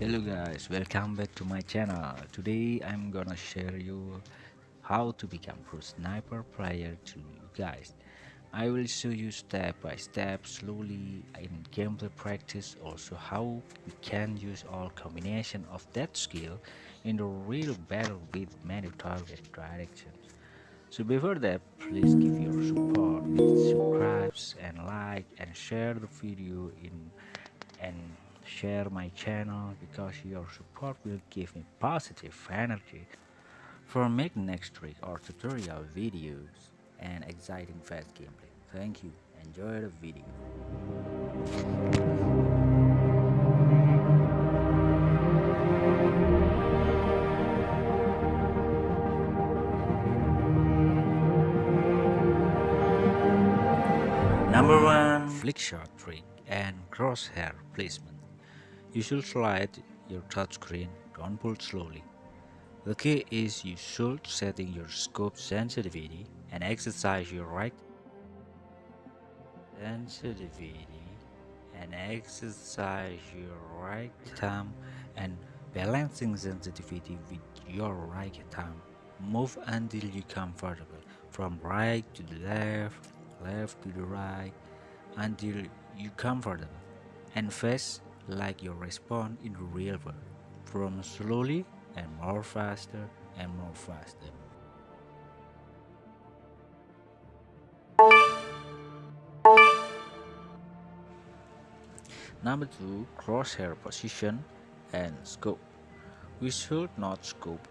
hello guys. Welcome back to my channel. Today i'm gonna share you how to become pro sniper player to you guys. I will show you step by step slowly in gameplay practice also how we can use all combination of that skill in the real battle with many target directions. So before that please give your support with subscribes and like and share the video in and share my channel because your support will give me positive energy for making next trick or tutorial videos and exciting fast gameplay. Thank you. Enjoy the video. Number 1 Flick shot trick and crosshair placement. You should slide your touchscreen, pull slowly. The key is you should setting your scope sensitivity and exercise your right sensitivity and exercise your right thumb and balancing sensitivity with your right thumb. Move until you comfortable from right to the left, left to the right until you comfortable and face like your response in the real world from slowly and more faster and more faster. Number two crosshair position and scope. We should not scope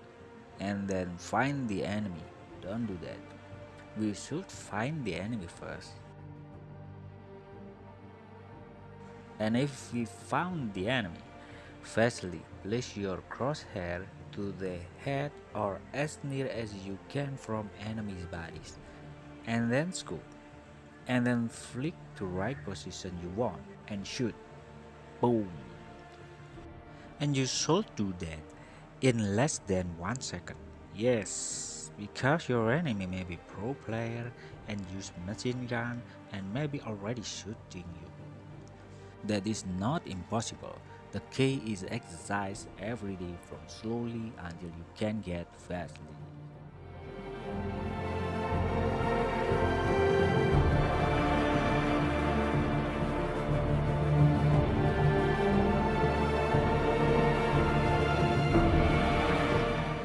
and then find the enemy. Don't do that. We should find the enemy first and if we found the enemy, firstly place your crosshair to the head or as near as you can from enemy's bodies, and then scoop, and then flick to right position you want and shoot. Boom! And you should do that in less than one second. Yes, because your enemy may be pro player and use machine gun and maybe already shooting you. That is not impossible. The key is exercise every day from slowly until you can get fastly.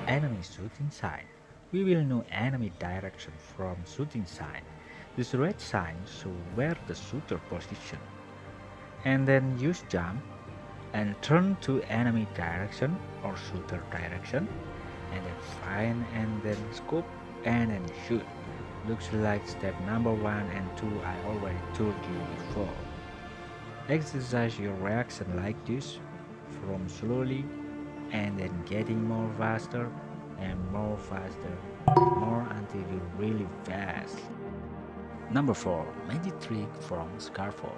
Enemy shooting sign. We will know enemy direction from shooting sign. This red sign shows where the shooter position and then use jump and turn to enemy direction or shooter direction and then find and then scope and then shoot. Looks like step number one and two I already told you before. Exercise your reaction like this from slowly and then getting more faster and more faster more until you're really fast. Number four magic trick from Scarfall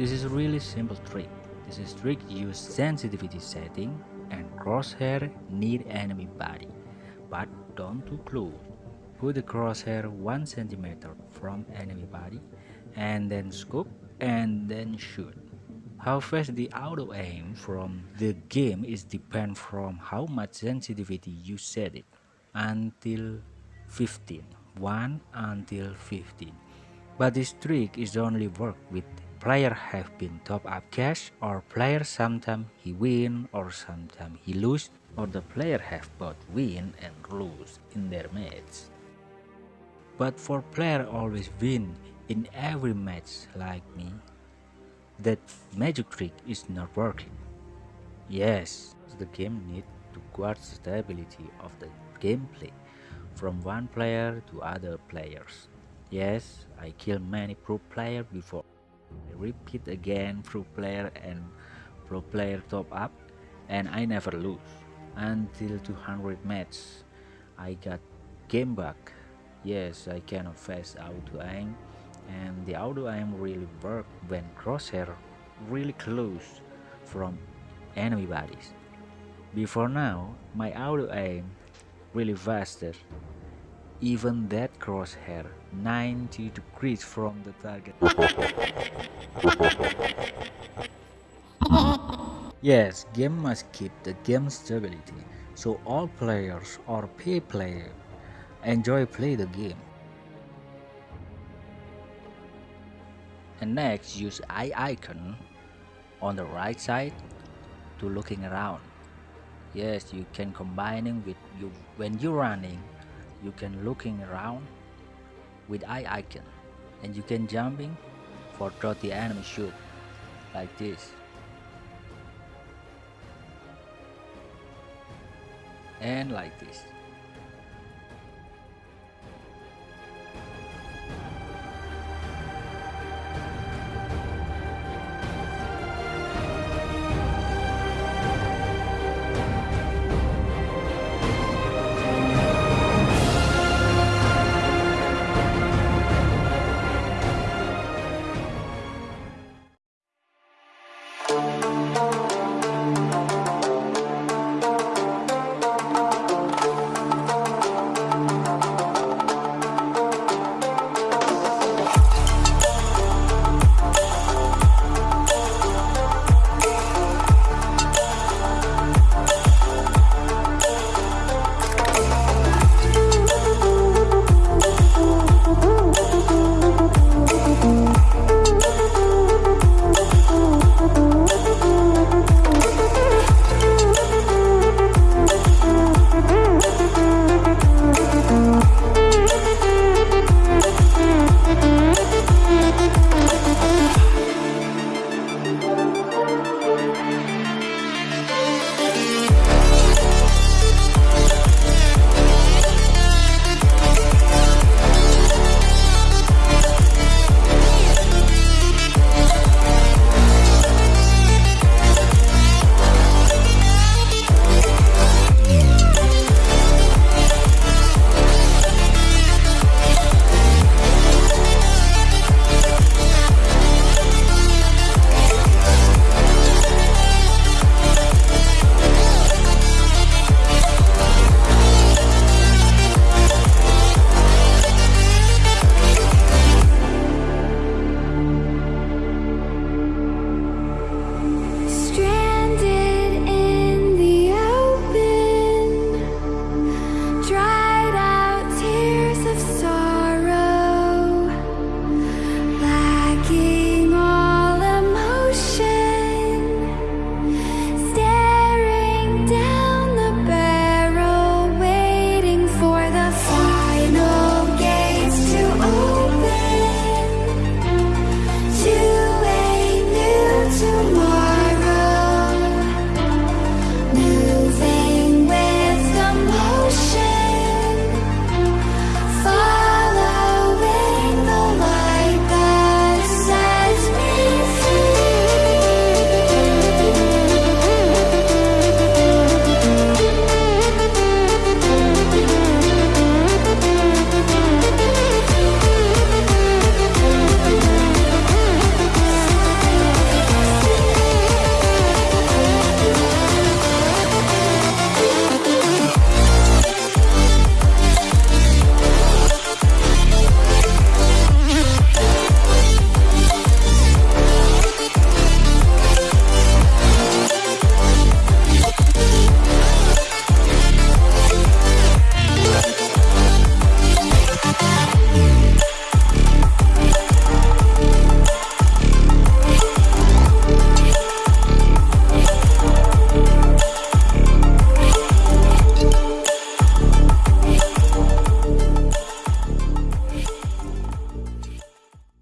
this is really simple trick. This is trick use sensitivity setting and crosshair near enemy body, but don't too close. Put the crosshair 1 cm from enemy body and then scope and then shoot. How fast the auto aim from the game is depend from how much sensitivity you set it until 15 1 until 15 but this trick is only work with player have been top up cash or player sometimes he win or sometimes he lose or the player have both win and lose in their match. But for player always win in every match like me, that magic trick is not working. Yes, the game need to guard stability of the gameplay from one player to other players. Yes, I kill many pro player before repeat again pro player and pro player top up and I never lose. Until 200 match I got game back. Yes I cannot face auto aim and the auto aim really work when crosshair really close from enemy bodies. Before now my auto aim really faster even that crosshair 90 degrees from the target Yes, game must keep the game stability, so all players or pay play enjoy play the game. And next, use eye icon on the right side to looking around. Yes, you can combining with you when you're running, you can looking around with eye icon, and you can jumping for throw the enemy shoot like this. and like this